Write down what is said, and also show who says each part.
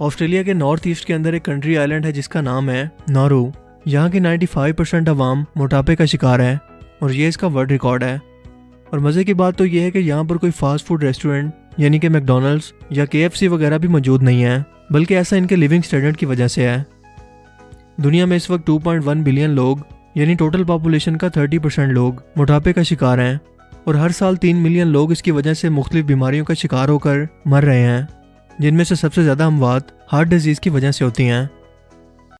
Speaker 1: Australia کے north east کے اندر ایک کنٹری آئلینڈ ہے جس کا نام ہے نارو۔ یہاں کی 95% پرسینٹ عوام موٹاپے کا شکار ہے اور یہ اس کا ورلڈ ریکارڈ ہے۔ اور مزے کی بات تو یہ ہے کہ یہاں پر کوئی فاسٹ فوڈ ریسٹورنٹ یعنی کہ میکڈونلڈس یا کے ایف سی وغیرہ بھی موجود نہیں ہے، بلکہ ایسا ان کے لیونگ اسٹینڈرڈ کی وجہ سے ہے۔ دنیا میں اس وقت 2.1 بلین لوگ یعنی ٹوٹل پاپولیشن کا 30% پرسینٹ لوگ موٹاپے کا شکار ہیں اور ہر سال تین ملین لوگ اس کی وجہ سے مختلف بیماریوں کا شکار ہو کر مر رہے ہیں۔ جن میں سے سب سے زیادہ اموات ہارٹ ڈیزیز کی وجہ سے ہوتی ہیں۔